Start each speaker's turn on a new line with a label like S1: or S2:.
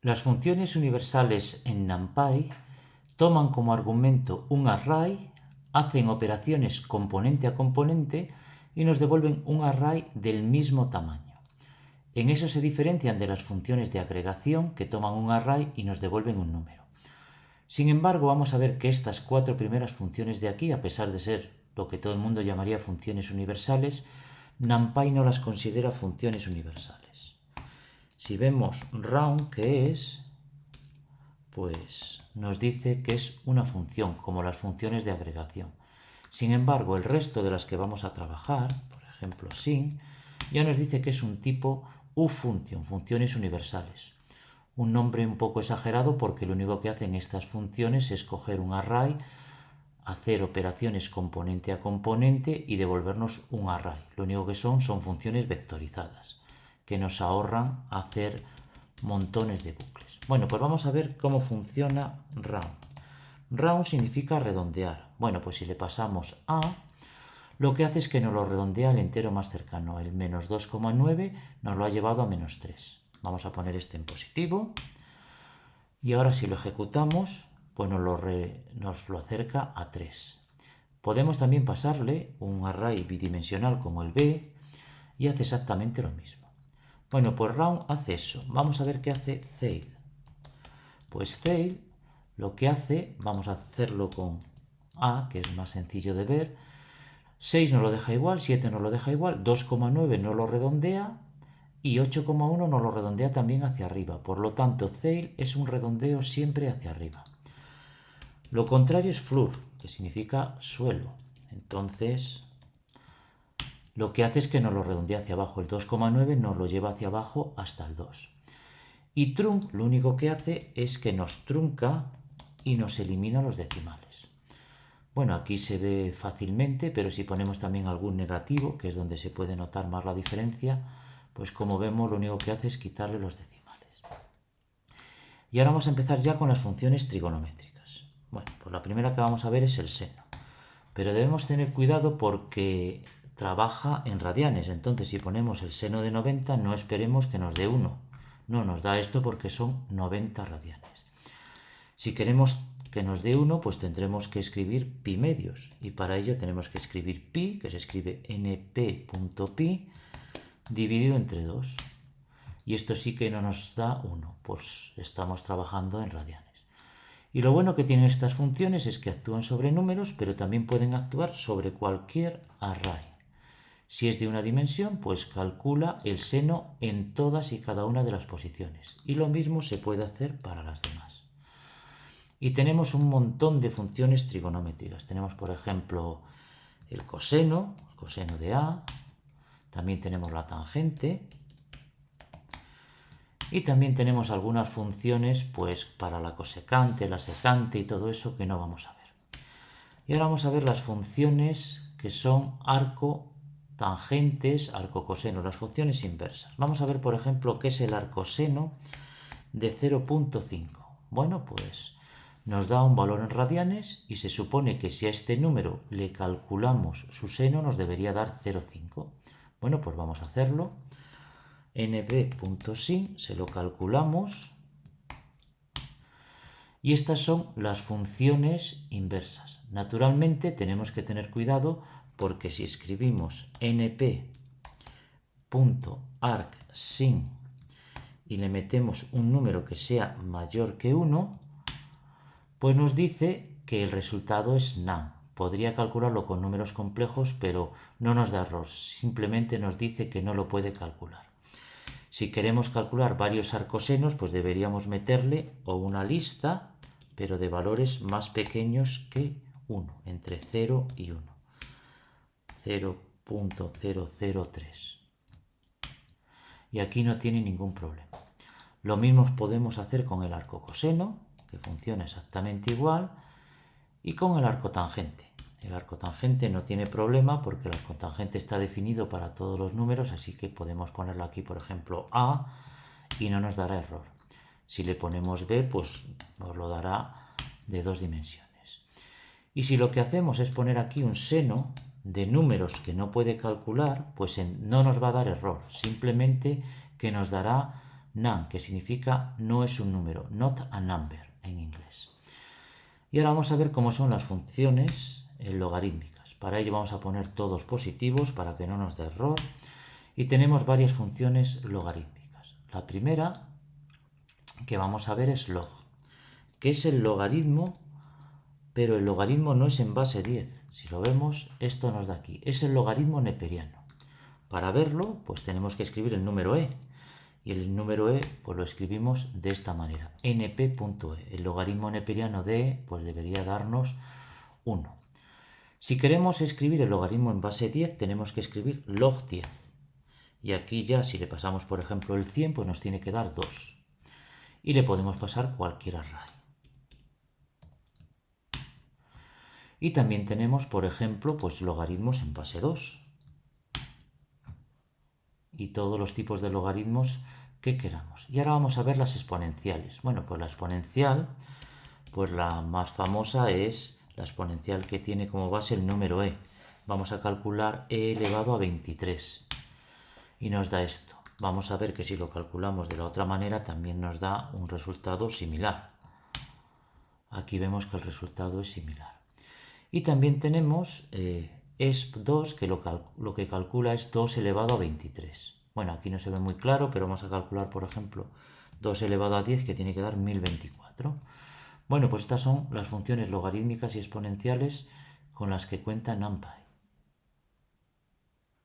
S1: Las funciones universales en NumPy toman como argumento un array, hacen operaciones componente a componente y nos devuelven un array del mismo tamaño. En eso se diferencian de las funciones de agregación que toman un array y nos devuelven un número. Sin embargo, vamos a ver que estas cuatro primeras funciones de aquí, a pesar de ser lo que todo el mundo llamaría funciones universales, NumPy no las considera funciones universales. Si vemos round, que es, pues nos dice que es una función, como las funciones de agregación. Sin embargo, el resto de las que vamos a trabajar, por ejemplo sin, ya nos dice que es un tipo ufunction, funciones universales. Un nombre un poco exagerado porque lo único que hacen estas funciones es coger un array, hacer operaciones componente a componente y devolvernos un array. Lo único que son son funciones vectorizadas que nos ahorran hacer montones de bucles. Bueno, pues vamos a ver cómo funciona round. Round significa redondear. Bueno, pues si le pasamos a, lo que hace es que nos lo redondea al entero más cercano. El menos 2,9 nos lo ha llevado a menos 3. Vamos a poner este en positivo. Y ahora si lo ejecutamos, pues nos lo, nos lo acerca a 3. Podemos también pasarle un array bidimensional como el B y hace exactamente lo mismo. Bueno, pues round hace eso. Vamos a ver qué hace Zail. Pues Zail lo que hace, vamos a hacerlo con A, que es más sencillo de ver. 6 no lo deja igual, 7 no lo deja igual, 2,9 no lo redondea y 8,1 no lo redondea también hacia arriba. Por lo tanto, Zail es un redondeo siempre hacia arriba. Lo contrario es Floor, que significa suelo. Entonces, lo que hace es que nos lo redondea hacia abajo. El 2,9 nos lo lleva hacia abajo hasta el 2. Y trunc lo único que hace es que nos trunca y nos elimina los decimales. Bueno, aquí se ve fácilmente, pero si ponemos también algún negativo, que es donde se puede notar más la diferencia, pues como vemos lo único que hace es quitarle los decimales. Y ahora vamos a empezar ya con las funciones trigonométricas. Bueno, pues la primera que vamos a ver es el seno. Pero debemos tener cuidado porque trabaja en radianes. Entonces, si ponemos el seno de 90, no esperemos que nos dé 1. No, nos da esto porque son 90 radianes. Si queremos que nos dé 1, pues tendremos que escribir pi medios. Y para ello tenemos que escribir pi, que se escribe np.pi, dividido entre 2. Y esto sí que no nos da 1, pues estamos trabajando en radianes. Y lo bueno que tienen estas funciones es que actúan sobre números, pero también pueden actuar sobre cualquier array. Si es de una dimensión, pues calcula el seno en todas y cada una de las posiciones. Y lo mismo se puede hacer para las demás. Y tenemos un montón de funciones trigonométricas. Tenemos, por ejemplo, el coseno, el coseno de A. También tenemos la tangente. Y también tenemos algunas funciones pues, para la cosecante, la secante y todo eso que no vamos a ver. Y ahora vamos a ver las funciones que son arco tangentes, arcocoseno, las funciones inversas. Vamos a ver, por ejemplo, qué es el arcoseno de 0.5. Bueno, pues nos da un valor en radianes y se supone que si a este número le calculamos su seno nos debería dar 0,5. Bueno, pues vamos a hacerlo. nb.sin se lo calculamos y estas son las funciones inversas. Naturalmente tenemos que tener cuidado porque si escribimos np.arcsin y le metemos un número que sea mayor que 1, pues nos dice que el resultado es NaN. Podría calcularlo con números complejos, pero no nos da error, simplemente nos dice que no lo puede calcular. Si queremos calcular varios arcosenos, pues deberíamos meterle o una lista, pero de valores más pequeños que 1, entre 0 y 1. 0.003. Y aquí no tiene ningún problema. Lo mismo podemos hacer con el arco coseno, que funciona exactamente igual, y con el arco tangente. El arco tangente no tiene problema porque el arco tangente está definido para todos los números, así que podemos ponerlo aquí, por ejemplo, A, y no nos dará error. Si le ponemos B, pues nos lo dará de dos dimensiones. Y si lo que hacemos es poner aquí un seno, de números que no puede calcular, pues no nos va a dar error, simplemente que nos dará nan, que significa no es un número, not a number en inglés. Y ahora vamos a ver cómo son las funciones eh, logarítmicas. Para ello vamos a poner todos positivos para que no nos dé error. Y tenemos varias funciones logarítmicas. La primera que vamos a ver es log, que es el logaritmo, pero el logaritmo no es en base 10. Si lo vemos, esto nos da aquí. Es el logaritmo neperiano. Para verlo, pues tenemos que escribir el número e. Y el número e, pues lo escribimos de esta manera. np.e. El logaritmo neperiano de e, pues debería darnos 1. Si queremos escribir el logaritmo en base 10, tenemos que escribir log 10. Y aquí ya, si le pasamos, por ejemplo, el 100, pues nos tiene que dar 2. Y le podemos pasar cualquier array. Y también tenemos, por ejemplo, pues logaritmos en base 2 y todos los tipos de logaritmos que queramos. Y ahora vamos a ver las exponenciales. Bueno, pues la exponencial, pues la más famosa es la exponencial que tiene como base el número e. Vamos a calcular e elevado a 23 y nos da esto. Vamos a ver que si lo calculamos de la otra manera también nos da un resultado similar. Aquí vemos que el resultado es similar. Y también tenemos eh, ESP2, que lo, lo, que calcula es 2 elevado a 23. Bueno, aquí no se ve muy claro, pero vamos a calcular, por ejemplo, 2 elevado a 10, que tiene que dar 1024. Bueno, pues estas son las funciones logarítmicas y exponenciales con las que cuenta NumPy.